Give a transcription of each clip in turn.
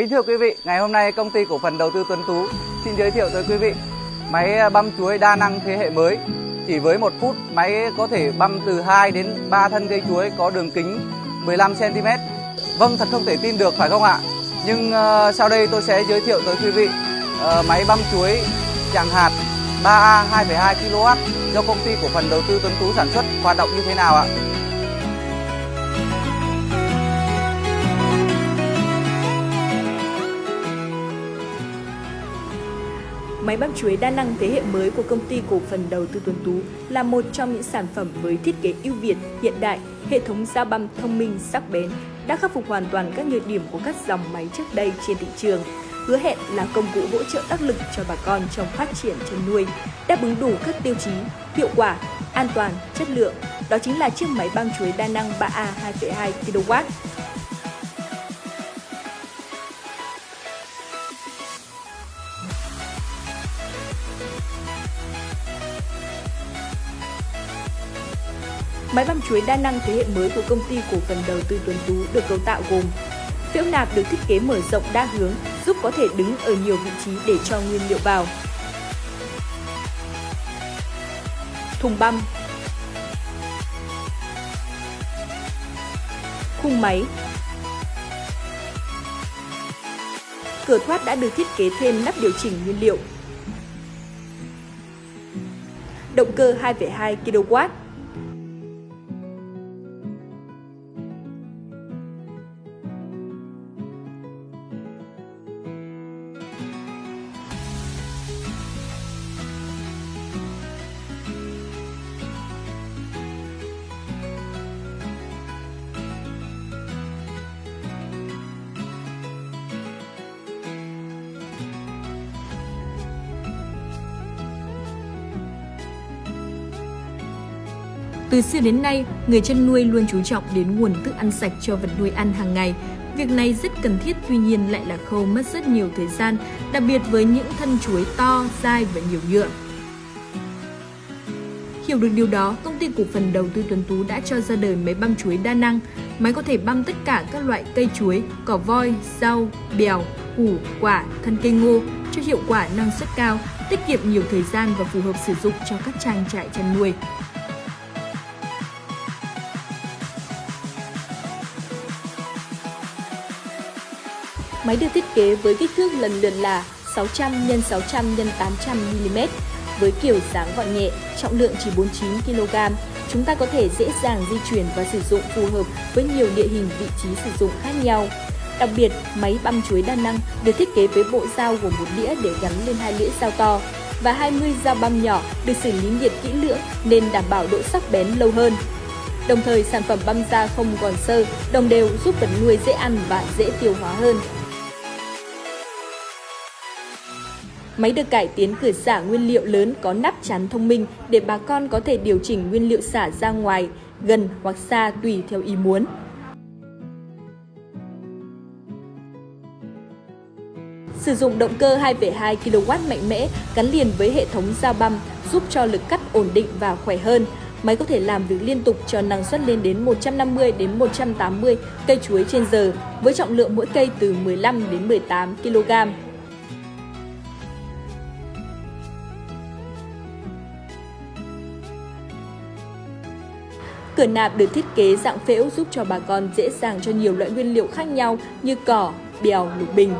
Kính thưa quý vị, ngày hôm nay công ty cổ phần đầu tư Tuấn Tú xin giới thiệu tới quý vị máy à, băm chuối đa năng thế hệ mới. Chỉ với một phút, máy có thể băm từ 2 đến 3 thân cây chuối có đường kính 15 cm. Vâng, thật không thể tin được phải không ạ? Nhưng uh, sau đây tôi sẽ giới thiệu tới quý vị uh, máy băm chuối chàng hạt 3A 2,2 kW do công ty cổ phần đầu tư Tuấn Tú sản xuất hoạt động như thế nào ạ? Máy băm chuối đa năng thế hệ mới của công ty cổ phần đầu tư Tuấn Tú là một trong những sản phẩm với thiết kế ưu việt, hiện đại, hệ thống dao băm thông minh, sắc bén, đã khắc phục hoàn toàn các nhược điểm của các dòng máy trước đây trên thị trường hứa hẹn là công cụ hỗ trợ đắc lực cho bà con trong phát triển chăn nuôi, đáp ứng đủ các tiêu chí, hiệu quả, an toàn, chất lượng. Đó chính là chiếc máy băm chuối đa năng 3A 2,2 kW Máy băm chuối đa năng thế hệ mới của công ty cổ phần đầu tư Tuấn Tú được cấu tạo gồm Phễu nạp được thiết kế mở rộng đa hướng, giúp có thể đứng ở nhiều vị trí để cho nguyên liệu vào. Thùng băm Khung máy Cửa thoát đã được thiết kế thêm nắp điều chỉnh nguyên liệu. Động cơ 2,2 kW Từ xưa đến nay, người chăn nuôi luôn chú trọng đến nguồn thức ăn sạch cho vật nuôi ăn hàng ngày. Việc này rất cần thiết tuy nhiên lại là khâu mất rất nhiều thời gian, đặc biệt với những thân chuối to, dai và nhiều nhựa. Hiểu được điều đó, công ty cổ phần đầu tư Tuấn Tú đã cho ra đời máy băm chuối đa năng. Máy có thể băm tất cả các loại cây chuối, cỏ voi, rau, bèo, củ, quả, thân cây ngô cho hiệu quả năng suất cao, tiết kiệm nhiều thời gian và phù hợp sử dụng cho các trang trại chăn nuôi. Máy được thiết kế với kích thước lần lượt là 600 x 600 x 800 mm với kiểu dáng gọn nhẹ, trọng lượng chỉ 49 kg. Chúng ta có thể dễ dàng di chuyển và sử dụng phù hợp với nhiều địa hình vị trí sử dụng khác nhau. Đặc biệt, máy băm chuối đa năng được thiết kế với bộ dao gồm một đĩa để gắn lên hai lưỡi dao to và 20 dao băm nhỏ được xử lý nhiệt kỹ lưỡng nên đảm bảo độ sắc bén lâu hơn. Đồng thời, sản phẩm băm da không còn sơ, đồng đều giúp vật nuôi dễ ăn và dễ tiêu hóa hơn. Máy được cải tiến cửa xả nguyên liệu lớn có nắp chắn thông minh để bà con có thể điều chỉnh nguyên liệu xả ra ngoài, gần hoặc xa tùy theo ý muốn. Sử dụng động cơ 2,2 kW mạnh mẽ gắn liền với hệ thống dao băm giúp cho lực cắt ổn định và khỏe hơn. Máy có thể làm việc liên tục cho năng suất lên đến 150 đến 180 cây chuối trên giờ với trọng lượng mỗi cây từ 15 đến 18 kg. Cửa nạp được thiết kế dạng phễu giúp cho bà con dễ dàng cho nhiều loại nguyên liệu khác nhau như cỏ, bèo, lục bình.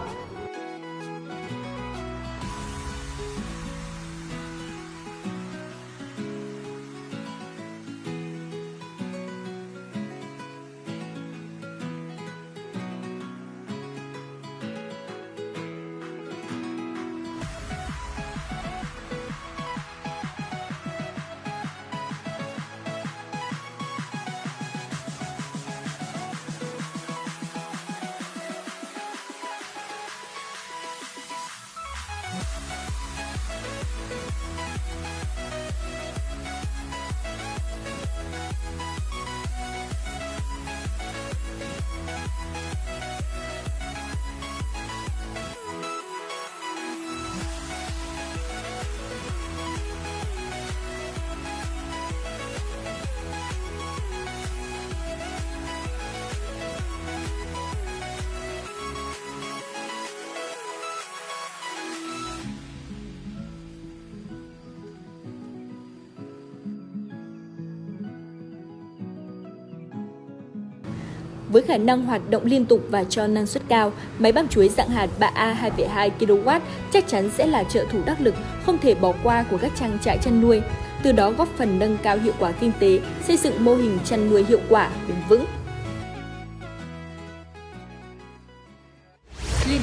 We'll be right back. Với khả năng hoạt động liên tục và cho năng suất cao, máy băm chuối dạng hạt 3A 2,2 kW chắc chắn sẽ là trợ thủ đắc lực không thể bỏ qua của các trang trại chăn nuôi, từ đó góp phần nâng cao hiệu quả kinh tế, xây dựng mô hình chăn nuôi hiệu quả, bền vững.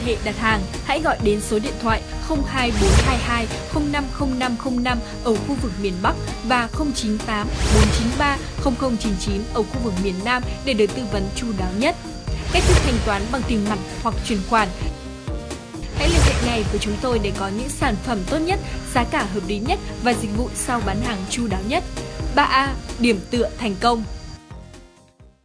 Hệ đặt hàng, hãy gọi đến số điện thoại 02422 050505 ở khu vực miền Bắc và 098 493 0099 ở khu vực miền Nam để được tư vấn chu đáo nhất. Cách thức thanh toán bằng tiền mặt hoặc chuyển khoản Hãy liên hệ ngay với chúng tôi để có những sản phẩm tốt nhất, giá cả hợp lý nhất và dịch vụ sau bán hàng chu đáo nhất. 3A. Điểm tựa thành công